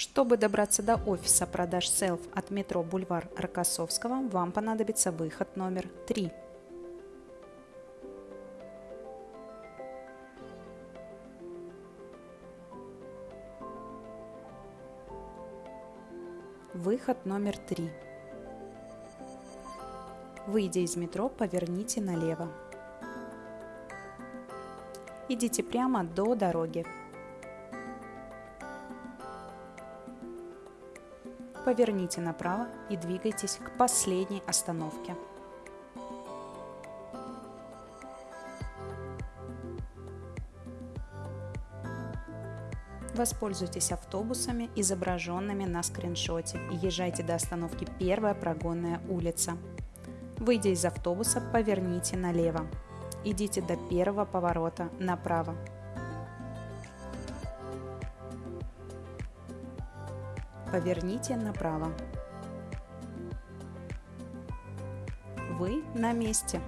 Чтобы добраться до офиса продаж Self от метро Бульвар Рокоссовского, вам понадобится выход номер 3. Выход номер 3. Выйдя из метро, поверните налево. Идите прямо до дороги. Поверните направо и двигайтесь к последней остановке. Воспользуйтесь автобусами, изображенными на скриншоте, и езжайте до остановки Первая прогонная улица. Выйдя из автобуса, поверните налево. Идите до первого поворота направо. Поверните направо. Вы на месте.